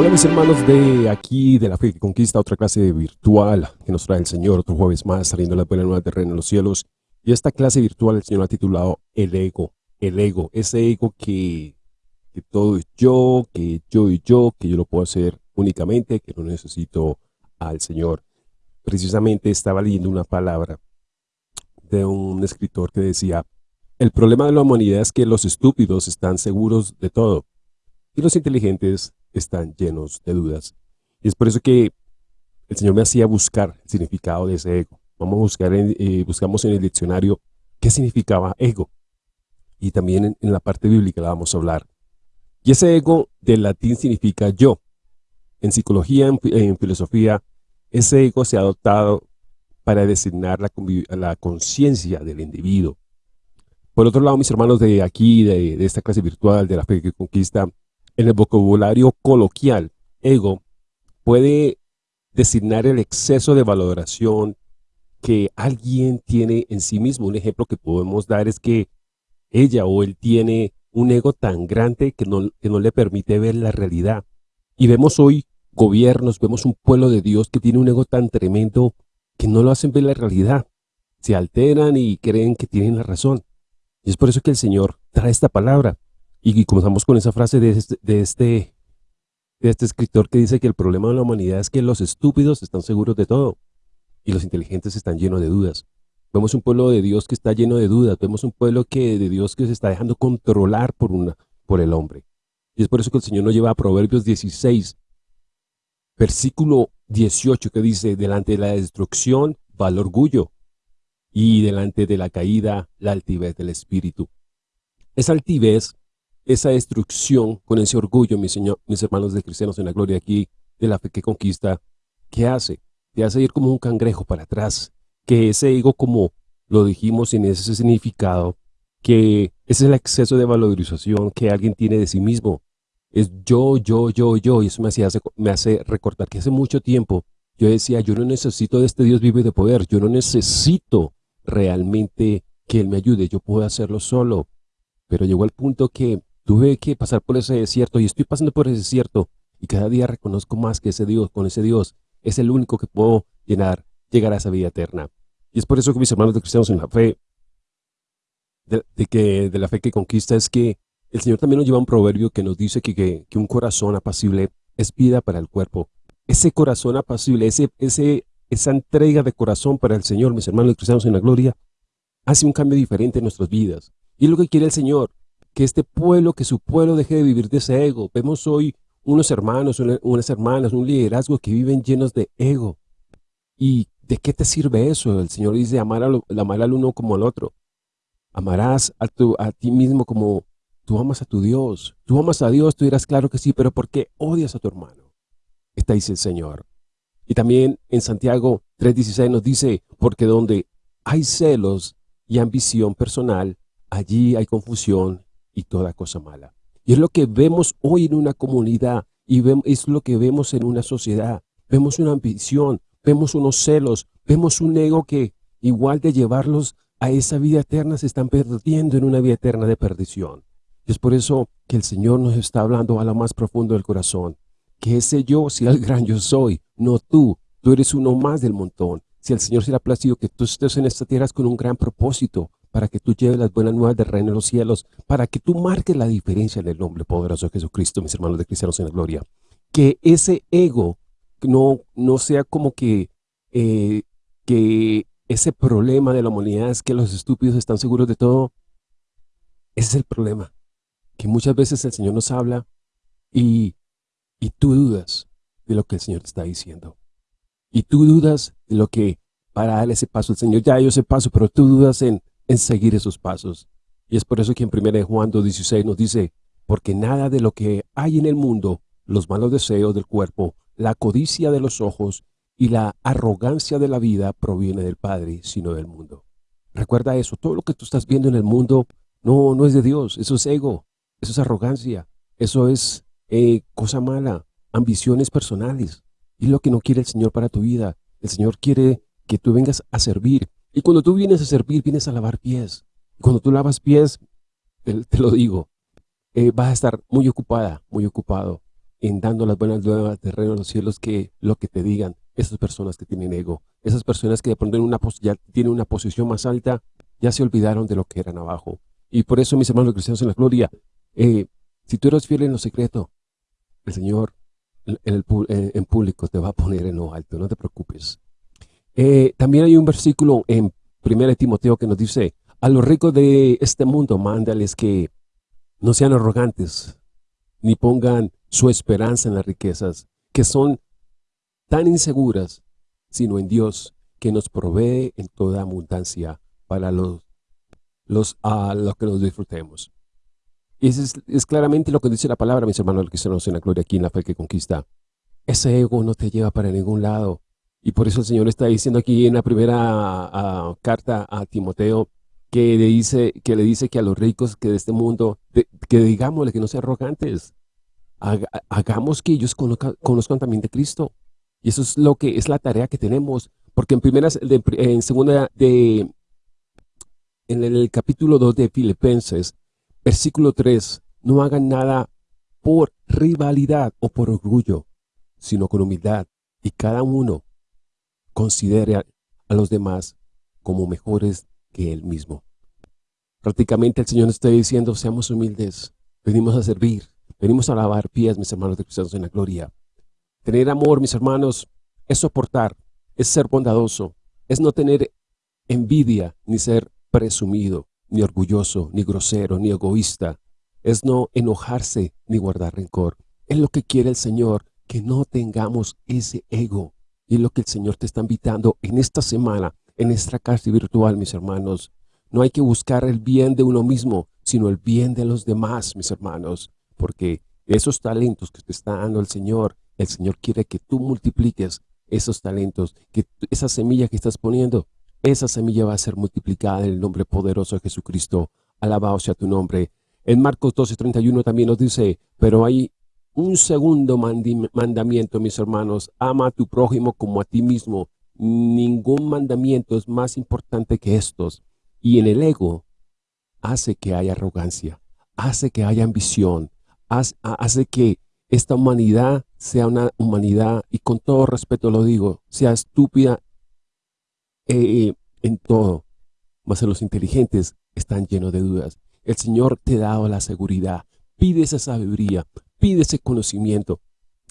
Hola mis hermanos de aquí, de la fe que conquista, otra clase virtual que nos trae el Señor, otro jueves más, saliendo la buena nueva terreno en los cielos. Y esta clase virtual el Señor ha titulado El Ego, el Ego, ese ego que, que todo es yo, que yo y yo, que yo lo puedo hacer únicamente, que no necesito al Señor. Precisamente estaba leyendo una palabra de un escritor que decía, el problema de la humanidad es que los estúpidos están seguros de todo y los inteligentes están llenos de dudas. Y es por eso que el Señor me hacía buscar el significado de ese ego. Vamos a buscar, en, eh, buscamos en el diccionario qué significaba ego. Y también en, la parte bíblica la vamos a hablar. Y ese ego del latín significa yo. En psicología, en, filosofía, ese ego se ha adoptado para designar la, la conciencia del individuo. Por otro lado, mis hermanos de aquí, de, de esta clase virtual, de la fe que conquista, en el vocabulario coloquial, ego puede designar el exceso de valoración que alguien tiene en sí mismo. Un ejemplo que podemos dar es que ella o él tiene un ego tan grande que no, que no le permite ver la realidad. Y vemos hoy gobiernos, vemos un pueblo de Dios que tiene un ego tan tremendo que no lo hacen ver la realidad. Se alteran y creen que tienen la razón. Y es por eso que el Señor trae esta palabra. Y comenzamos con esa frase de este, de este, de este escritor que dice que el problema de la humanidad es que los estúpidos están seguros de todo y los inteligentes están llenos de dudas. Vemos un pueblo de Dios que está lleno de dudas, vemos un pueblo que de Dios que se está dejando controlar por, una, por el hombre. Y es por eso que el Señor nos lleva a Proverbios 16, versículo 18, que dice, delante de la destrucción va el orgullo, y delante de la caída la altivez del espíritu. Esa altivez esa destrucción con ese orgullo, mis, señor, mis hermanos de cristianos en la gloria aquí, de la fe que conquista, ¿qué hace? Te hace ir como un cangrejo para atrás, que ese ego como lo dijimos en ese significado, que ese es el exceso de valorización que alguien tiene de sí mismo. Es yo, yo, yo, yo, y eso me, hacía, me hace recordar que hace mucho tiempo yo decía, yo no necesito de este Dios vivo y de poder, yo no necesito realmente que Él me ayude, yo puedo hacerlo solo. Pero llegó al punto que Tuve que pasar por ese desierto y estoy pasando por ese desierto y cada día reconozco más que ese Dios, con ese Dios, es el único que puedo llenar, llegar a esa vida eterna. Y es por eso que mis hermanos de cristianos en la fe, de, que, de la fe que conquista, es que el Señor también nos lleva un proverbio que nos dice que, que, un corazón apacible es vida para el cuerpo. Ese corazón apacible, ese, ese, esa entrega de corazón para el Señor, mis hermanos de cristianos en la gloria, hace un cambio diferente en nuestras vidas. Y es lo que quiere el Señor, que este pueblo, que su pueblo deje de vivir de ese ego. Vemos hoy unos hermanos, unas hermanas, un liderazgo que viven llenos de ego. ¿Y de qué te sirve eso? El Señor dice amar, amar al uno como al otro. Amarás a, a ti mismo como tú amas a tu Dios. Tú amas a Dios, tú dirás claro que sí, pero ¿por qué odias a tu hermano? Está dice el Señor. Y también en Santiago 3.16 nos dice, porque donde hay celos y ambición personal, allí hay confusión y toda cosa mala. Y es lo que vemos hoy en una comunidad y es lo que vemos en una sociedad. Vemos una ambición, vemos unos celos, vemos un ego que igual de llevarlos a esa vida eterna se están perdiendo en una vida eterna de perdición. Y es por eso que el Señor nos está hablando a lo más profundo del corazón. Que ese yo sea el gran yo soy, no tú. Tú eres uno más del montón. Si el Señor se ha placido que tú estés en esta tierra con un gran propósito, para que tú lleves las buenas nuevas del reino de los cielos, para que tú marques la diferencia en el nombre poderoso de Jesucristo, mis hermanos de cristianos en la gloria. Que ese ego no, no sea como que, eh, que ese problema de la humanidad es que los estúpidos están seguros de todo. Ese es el problema, que muchas veces el Señor nos habla y, y tú dudas de lo que el Señor te está diciendo. Y tú dudas de lo que para darle ese paso, el Señor ya dio ese paso, pero tú dudas en, en seguir esos pasos. Y es por eso que en 1 Juan 2.16 nos dice, porque nada de lo que hay en el mundo, los malos deseos del cuerpo, la codicia de los ojos y la arrogancia de la vida proviene del Padre, sino del mundo. Recuerda eso, todo lo que tú estás viendo en el mundo no, no es de Dios, eso es ego, eso es arrogancia, eso es eh, cosa mala, ambiciones personales. Y lo que no quiere el Señor para tu vida. El Señor quiere que tú vengas a servir, y cuando tú vienes a servir, vienes a lavar pies. Cuando tú lavas pies, te, lo digo, eh, vas a estar muy ocupada, muy ocupado. en dando las buenas nuevas de reino de los cielos que lo que te digan esas personas que tienen ego, esas personas que de pronto ya tienen una posición más alta, ya se olvidaron de lo que eran abajo. Y por eso, mis hermanos cristianos en la gloria, eh, si tú eres fiel en lo secreto, el Señor en, en, público te va a poner en lo alto, no te preocupes. Eh, también hay un versículo en 1 Timoteo que nos dice, a los ricos de este mundo mándales que no sean arrogantes, ni pongan su esperanza en las riquezas, que son tan inseguras, sino en Dios, que nos provee en toda abundancia para los, los, a lo que nos disfrutemos. Y eso es, claramente lo que dice la palabra, mis hermanos, que se nos en la gloria aquí en la fe que conquista. Ese ego no te lleva para ningún lado. Y por eso el Señor está diciendo aquí en la primera carta a Timoteo, que le, dice, que le dice que a los ricos que de este mundo, que digámosle que no sean arrogantes, hagamos que ellos conozcan, también de Cristo. Y eso es lo que es la tarea que tenemos, porque en primeras, en segunda de, en el capítulo 2 de Filipenses, versículo 3, no hagan nada por rivalidad o por orgullo, sino con humildad, y cada uno considere a, los demás como mejores que él mismo. Prácticamente el Señor nos está diciendo, seamos humildes, venimos a servir, venimos a lavar pies, mis hermanos de cristianos en la gloria. Tener amor, mis hermanos, es soportar, es ser bondadoso, es no tener envidia, ni ser presumido, ni orgulloso, ni grosero, ni egoísta. Es no enojarse, ni guardar rencor. Es lo que quiere el Señor, que no tengamos ese ego. Y es lo que el Señor te está invitando en esta semana, en esta casa virtual, mis hermanos. No hay que buscar el bien de uno mismo, sino el bien de los demás, mis hermanos. Porque esos talentos que te está dando el Señor, el Señor quiere que tú multipliques esos talentos, que esa semilla que estás poniendo, esa semilla va a ser multiplicada en el nombre poderoso de Jesucristo. Alabado sea tu nombre. En Marcos 12:31 también nos dice, pero hay un segundo mandamiento, mis hermanos, ama a tu prójimo como a ti mismo. Ningún mandamiento es más importante que estos. Y en el ego hace que haya arrogancia, hace que haya ambición, hace que esta humanidad sea una humanidad, y con todo respeto lo digo, sea estúpida eh, en todo. Mas los inteligentes están llenos de dudas. El Señor te ha dado la seguridad. Pide esa sabiduría, pide ese conocimiento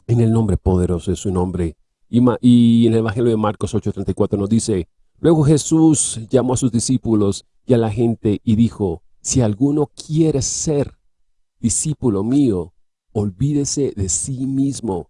en el nombre poderoso de su nombre. Y, en el Evangelio de Marcos 8:34 nos dice, Luego Jesús llamó a sus discípulos y a la gente y dijo, si alguno quiere ser discípulo mío, olvídese de sí mismo,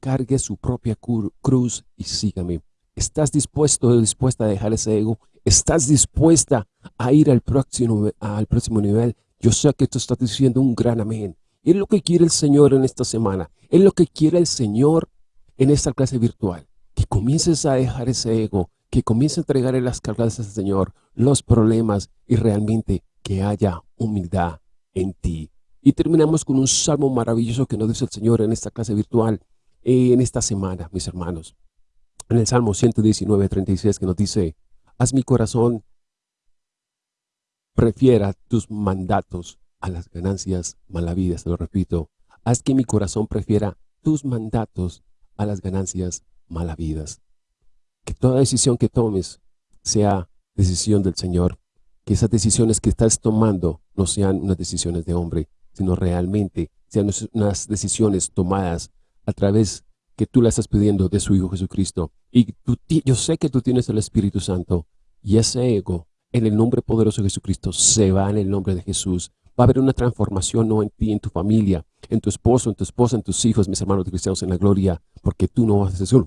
cargue su propia cruz y sígame. ¿Estás dispuesto o dispuesta a dejar ese ego? ¿Estás dispuesta a ir al próximo, al próximo nivel? Yo sé que tú estás diciendo un gran amén. Es lo que quiere el Señor en esta semana. Es lo que quiere el Señor en esta clase virtual. Que comiences a dejar ese ego, que comiences a entregarle las cargas al Señor, los problemas y realmente que haya humildad en ti. Y terminamos con un salmo maravilloso que nos dice el Señor en esta clase virtual, en esta semana, mis hermanos. En el Salmo 119, 36, que nos dice, haz mi corazón prefiera tus mandatos a las ganancias malavidas, te lo repito, haz que mi corazón prefiera tus mandatos a las ganancias malavidas. Que toda decisión que tomes sea decisión del Señor, que esas decisiones que estás tomando no sean unas decisiones de hombre, sino realmente sean unas decisiones tomadas a través que tú la estás pidiendo de su Hijo Jesucristo. Y tú, yo sé que tú tienes el Espíritu Santo y ese ego en el nombre poderoso de Jesucristo se va en el nombre de Jesús. Va a haber una transformación no en ti, en tu familia, en tu esposo, en tu esposa, en tus hijos, mis hermanos cristianos en la gloria, porque tú no vas a ser,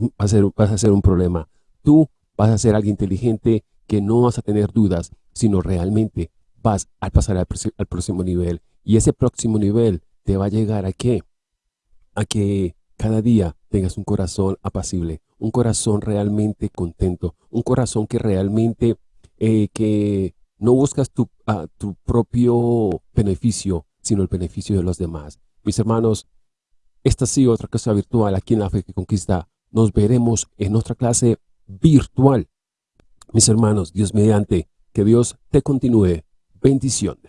vas a ser, un problema. Tú vas a ser alguien inteligente que no vas a tener dudas, sino realmente vas a pasar al, al próximo nivel. Y ese próximo nivel te va a llegar a qué? A que cada día tengas un corazón apacible, un corazón realmente contento, un corazón que realmente eh, que no buscas tu, tu propio beneficio, sino el beneficio de los demás. Mis hermanos, esta ha sido otra clase virtual aquí en la Fe que Conquista. Nos veremos en otra clase virtual. Mis hermanos, Dios mediante, que Dios te continúe. Bendición.